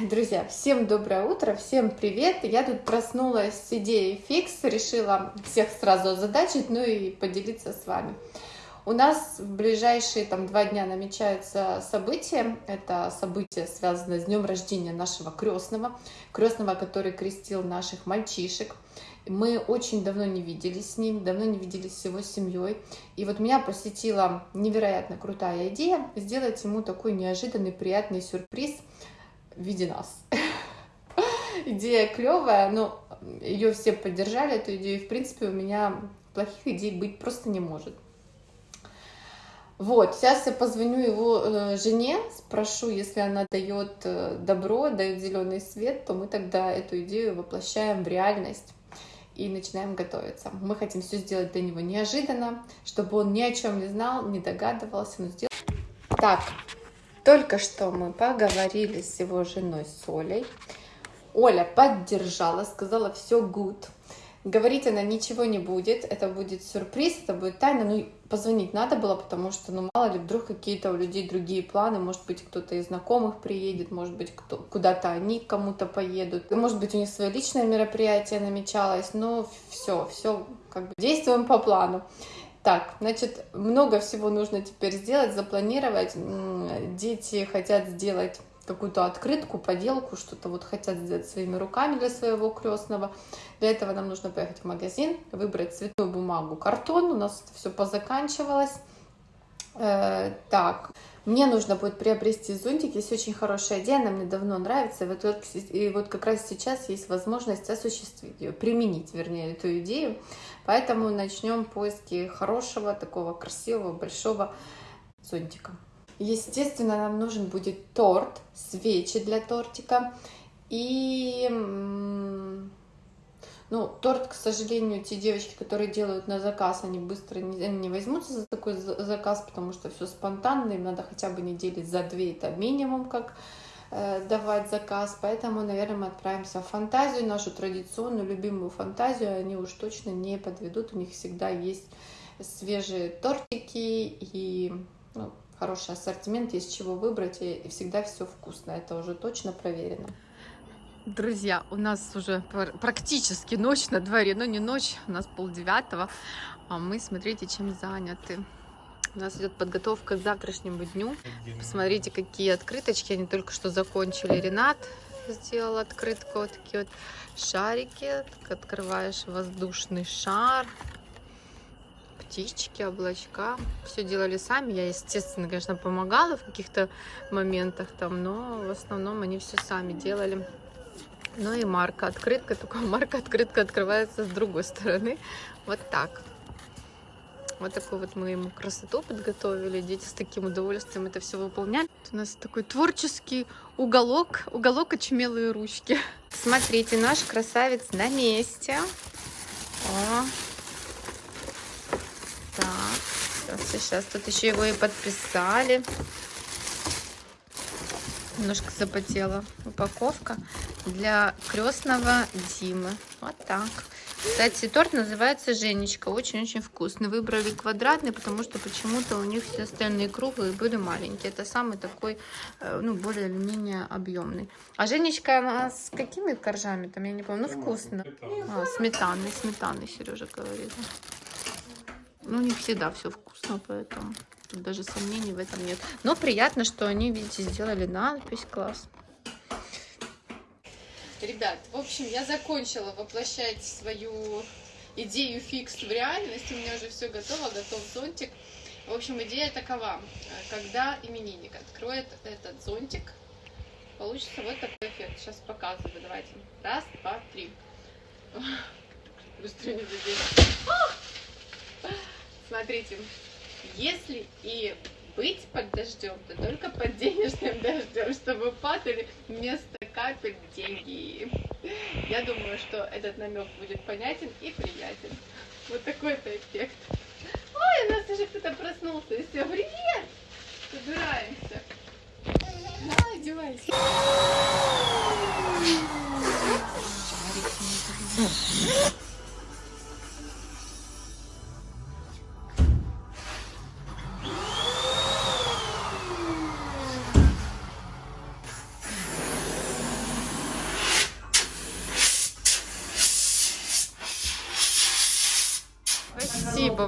Друзья, всем доброе утро, всем привет! Я тут проснулась с идеей фикс, решила всех сразу озадачить, ну и поделиться с вами. У нас в ближайшие там два дня намечаются события. Это событие связано с днем рождения нашего крестного, крестного, который крестил наших мальчишек. Мы очень давно не виделись с ним, давно не виделись с его семьей. И вот меня посетила невероятно крутая идея сделать ему такой неожиданный приятный сюрприз – в виде нас. Идея клевая, но ее все поддержали, эту идею. В принципе, у меня плохих идей быть просто не может. Вот, сейчас я позвоню его э, жене, спрошу, если она дает э, добро, дает зеленый свет, то мы тогда эту идею воплощаем в реальность и начинаем готовиться. Мы хотим все сделать для него неожиданно, чтобы он ни о чем не знал, не догадывался, но сделал. Так, только что мы поговорили с его женой Солей. Оля поддержала, сказала все good. Говорить она ничего не будет, это будет сюрприз, это будет тайна. Ну, позвонить надо было, потому что, ну, мало ли, вдруг какие-то у людей другие планы, может быть, кто-то из знакомых приедет, может быть, куда-то они кому-то поедут, может быть, у них свое личное мероприятие намечалось, но все, все, как бы действуем по плану. Так, значит, много всего нужно теперь сделать, запланировать. Дети хотят сделать какую-то открытку, поделку, что-то вот хотят сделать своими руками для своего крестного. Для этого нам нужно поехать в магазин, выбрать цветную бумагу, картон. У нас все позаканчивалось. Э, так, мне нужно будет приобрести зонтик. Есть очень хорошая идея, она мне давно нравится. И вот, и вот как раз сейчас есть возможность осуществить ее, применить, вернее, эту идею. Поэтому начнем поиски хорошего, такого красивого, большого зонтика. Естественно, нам нужен будет торт, свечи для тортика и ну, торт, к сожалению, те девочки, которые делают на заказ, они быстро не, не возьмутся за такой заказ, потому что все спонтанно, им надо хотя бы недели за две, это минимум, как э, давать заказ. Поэтому, наверное, мы отправимся в фантазию, нашу традиционную, любимую фантазию. Они уж точно не подведут, у них всегда есть свежие тортики и ну, хороший ассортимент, есть чего выбрать, и всегда все вкусно, это уже точно проверено. Друзья, у нас уже практически ночь на дворе, но не ночь, у нас полдевятого, а мы, смотрите, чем заняты. У нас идет подготовка к завтрашнему дню. Посмотрите, какие открыточки они только что закончили. Ренат сделал открытку, вот такие вот шарики. Открываешь воздушный шар, птички, облачка. Все делали сами. Я, естественно, конечно, помогала в каких-то моментах там, но в основном они все сами делали. Ну и марка открытка, только марка открытка открывается с другой стороны. Вот так. Вот такую вот мы ему красоту подготовили. Дети с таким удовольствием это все выполняли. У нас такой творческий уголок, уголок очумелые ручки. Смотрите, наш красавец на месте. О. Так, сейчас тут еще его и подписали. Немножко запотела упаковка для крестного Димы. Вот так. Кстати, торт называется Женечка. Очень-очень вкусный. Выбрали квадратный, потому что почему-то у них все остальные круглые были маленькие. Это самый такой, э, ну, более или менее объемный. А Женечка она с какими коржами там, я не помню. Ну, вкусно. А, сметанный, сметанный, Сережа говорит. Ну, них всегда все вкусно, поэтому... Тут даже сомнений в этом нет. Но приятно, что они, видите, сделали надпись. Класс. Ребят, в общем, я закончила воплощать свою идею фикс в реальность. У меня уже все готово, готов зонтик. В общем, идея такова. Когда именинник откроет этот зонтик, получится вот такой эффект. Сейчас показываю. Давайте. Раз, два, три. Быстрее не Смотрите. Если и быть под дождем, то только под денежным дождем, чтобы падали вместо капель деньги. Я думаю, что этот намек будет понятен и приятен. Вот такой-то эффект. Ой, у нас уже кто-то проснулся. И все, привет! Собираемся. На, одевайся.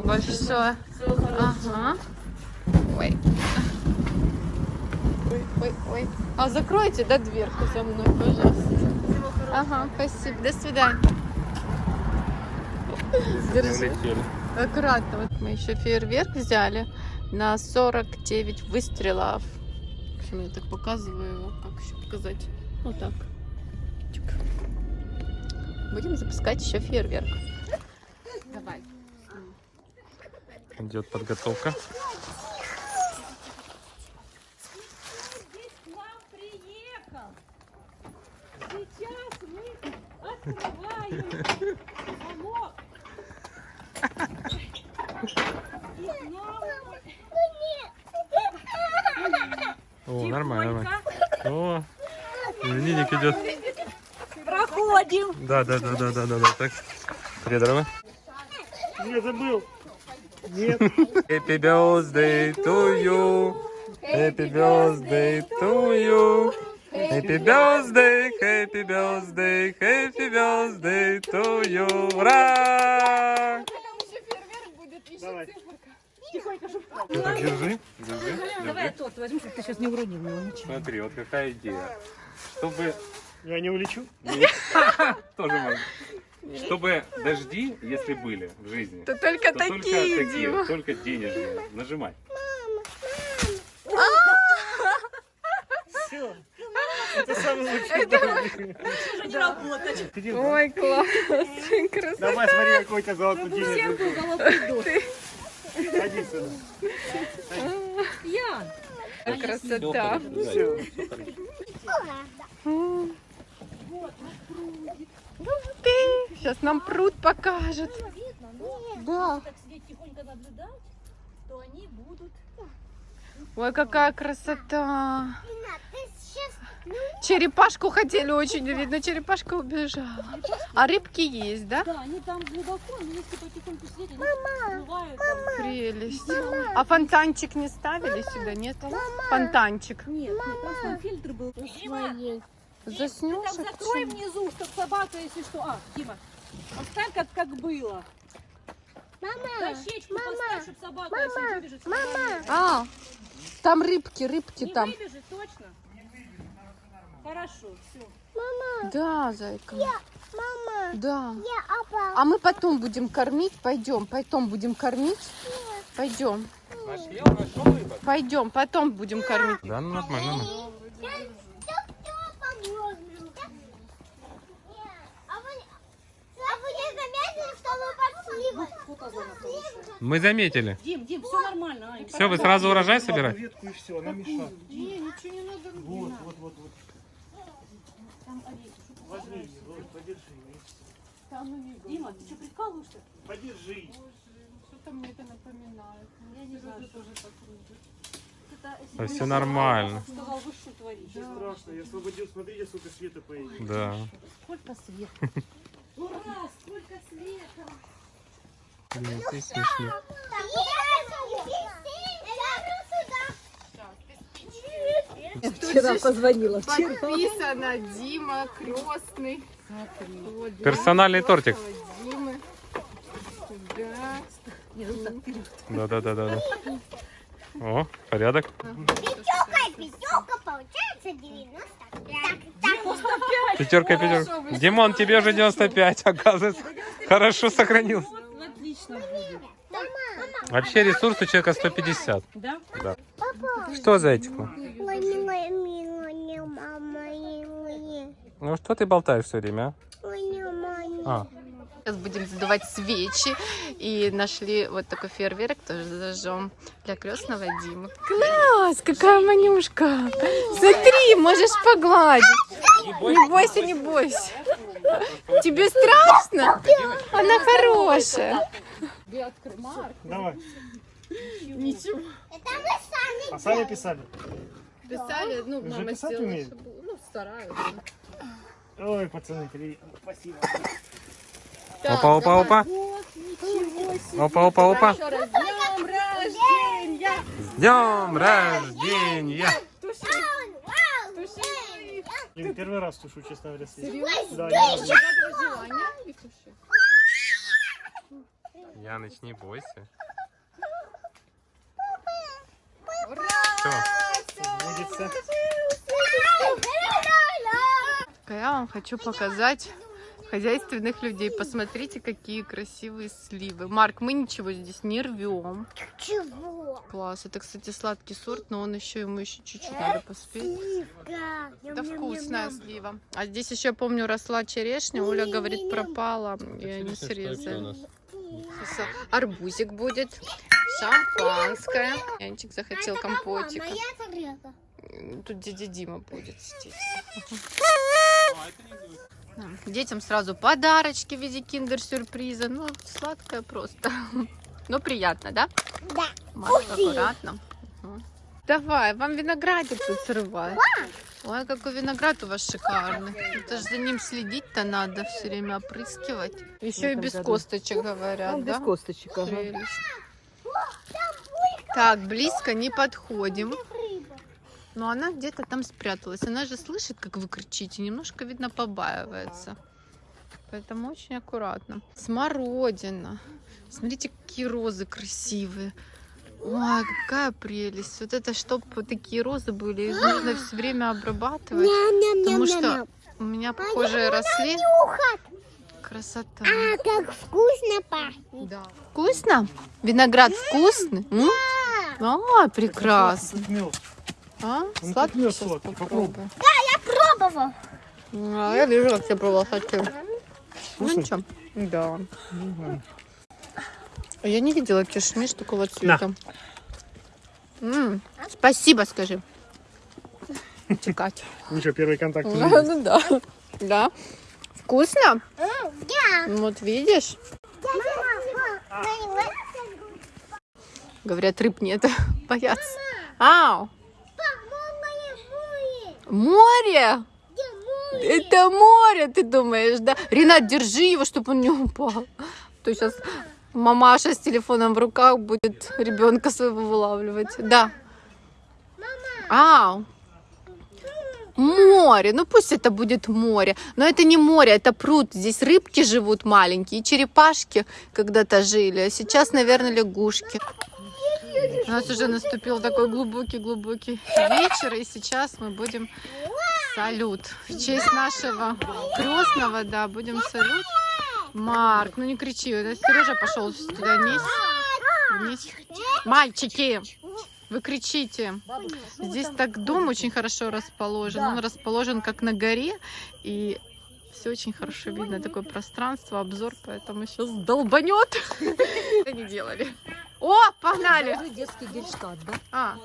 Спасибо большое. Ага. Ой. Ой, ой, ой. А закройте, да, дверку за мной, пожалуйста. Ага, спасибо. До свидания. Держи. Аккуратно. Вот мы еще фейерверк взяли на 49 выстрелов. В общем, я так показываю его. Как еще показать? Вот так. Будем запускать еще фейерверк. Давай. Идет подготовка. Здесь к нам приехал. Сейчас мы открываем замок. И к нам О, нормально, нормально. О, именинник идет. проходим. Да, да, да, да, да, да, да. Так. Федорова. Не забыл. Нет. Happy birthday to you. Happy birthday to you. Happy birthday, happy birthday, happy birthday to you. Ура! Давай. Так, держи, держи, Давай я держи. тот возьму, чтобы ты сейчас не уронил его ничего. Смотри, вот какая идея. Чтобы Я не улечу. тоже можно. Чтобы дожди, если были в жизни, То только то такие, только такие, Дима. только денежные. Нажимай. Все. Это самый лучший подарок. Уже не работать. Иди, Ой, класс. Красота. Давай, смотри, какой то золотой денежный. Ходи сюда. Ян, Красота. Все. Ты сейчас нам пруд покажет. Да. так сидеть тихонько наблюдать, то они будут... Ой, какая красота. Черепашку хотели очень увидеть, но черепашка убежала. А рыбки есть, да? Да, они там глубоко, но если потихоньку сидеть, они всплывают. там. Прелесть. А фонтанчик не ставили сюда, нет? Фонтанчик. Нет, нет, там фильтр был. Дима, Заснешь? там закрой внизу, чтобы собака, если что... А, Дима, оставь как, как было. Мама, Дощечку поставь, чтобы собака, если выбежит, мама, А, там рыбки, рыбки не там. выбежит, точно? Хорошо, все. Да, зайка. Мама. Да. А мы потом будем кормить. Пойдем, потом будем кормить. Пойдем. Пойдем, потом будем кормить. Да, ну нормально. Мы заметили. Дим, Дим, все нормально. а, Все, вы сразу урожай Ладно, собираете? ветку и все, она мешает. Не, ничего не надо. Вот, вот, вот, вот. Там орехи. Возьми, вот, подержи. Дима, ты что, прикалываешься? Подержи. Что-то мне это напоминает. Я не знаю, что тоже так Да все нормально. Сказал, вы что творите? Страшно, я освободил, смотрите, сколько света появилось. Да. Сколько света. Ура, сколько света. Блин, ты смешно. Вчера позвонила. Подписано Дима Крестный. Вот, Персональный тортик. Димы. Да. Да, да, да, да. О, порядок. Пятерка, пятерка, получается 90. Так, так, Пятерка, пятерка. Димон, тебе уже 95, оказывается. Хорошо сохранился. Отлично будет. Вообще ресурс у человека 150. Да? Да. Что, зайчик? мой? Ой, мой милый, мама, милый. Ну что ты болтаешь все время, а? А, Сейчас будем задувать свечи. И нашли вот такой фейерверк, тоже зажжем для крестного Димы. Класс, какая манюшка. Смотри, можешь погладить. Не бойся, не бойся. Тебе страшно? Она хорошая. Давай. Ничего. Это мы сами. А сами писали? Писали, ну, Уже мама писать сделала, умеет? чтобы- ну, стараюсь. Ой, пацаны. Спасибо. Опа, опа, опа. Опа, опа, опа. Еще раз, днем рождения! С днем рождения! Блин, первый раз тушу, честно говоря. Серьезно? Да, ни разу. Загадывай желание и туши. Яныч, не бойся. Ура! Все. Водится. Я вам хочу показать хозяйственных людей. Посмотрите, какие красивые сливы. Марк, мы ничего здесь не рвем. Чего? Класс. Это, кстати, сладкий сорт, но он еще ему еще чуть-чуть надо поспеть. Сливка. Это вкусная слива. А здесь еще, помню, росла черешня. Оля говорит, пропала. И они срезали. Арбузик будет. Шампанское. Янчик захотел компотика. Тут дядя Дима будет. Да. Детям сразу подарочки в виде киндер-сюрприза. Ну, сладкое просто. Но приятно, да? Да. Маш, Вкусно. аккуратно. Давай, вам виноградик тут срывай. Ой, какой виноград у вас шикарный. Это же за ним следить-то надо, все время опрыскивать. Еще и без году. косточек говорят, Он да? без косточек. ага. Так, близко не подходим. Но она где-то там спряталась. Она же слышит, как вы кричите. Немножко, видно, побаивается. Поэтому очень аккуратно. Смородина. Смотрите, какие розы красивые. Ой, какая прелесть. Вот это, чтобы вот такие розы были, их нужно все время обрабатывать. Потому что у меня похожие росли. Красота. А как вкусно пахнет. Да. Вкусно? Виноград вкусный? М? А, прекрасно. А, Он сладкий как мед сейчас сладкий, попробую. Пробовал. А, я вижу, как ты пробовал хочу. Ну Вкусно? ничего. Да. А я не видела кишмиш такого цвета. М, Спасибо, скажи. Текать. Ничего, первый контакт. Ну есть. да. Да. Вкусно? Да. Вот видишь? Говорят, рыб нет. Боятся. Ау! Море! Это море, ты думаешь, да? Ренат, держи его, чтобы он не упал. То сейчас мамаша с телефоном в руках будет ребенка своего вылавливать. Да. Ау. Море, ну пусть это будет море. Но это не море, это пруд. Здесь рыбки живут маленькие, черепашки когда-то жили. А сейчас, наверное, лягушки. У нас уже наступил такой глубокий-глубокий вечер, и сейчас мы будем салют. В честь нашего крестного, да, будем салют. Марк, ну не кричи, Сережа пошел туда вниз. вниз. Мальчики, вы кричите. Здесь так дом очень хорошо расположен. Он расположен как на горе, и все очень хорошо видно. Такое пространство, обзор, поэтому сейчас долбанет. Не делали. О, погнали! Детский гельштадт, да? А,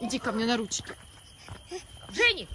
иди ко мне на ручки. Женя,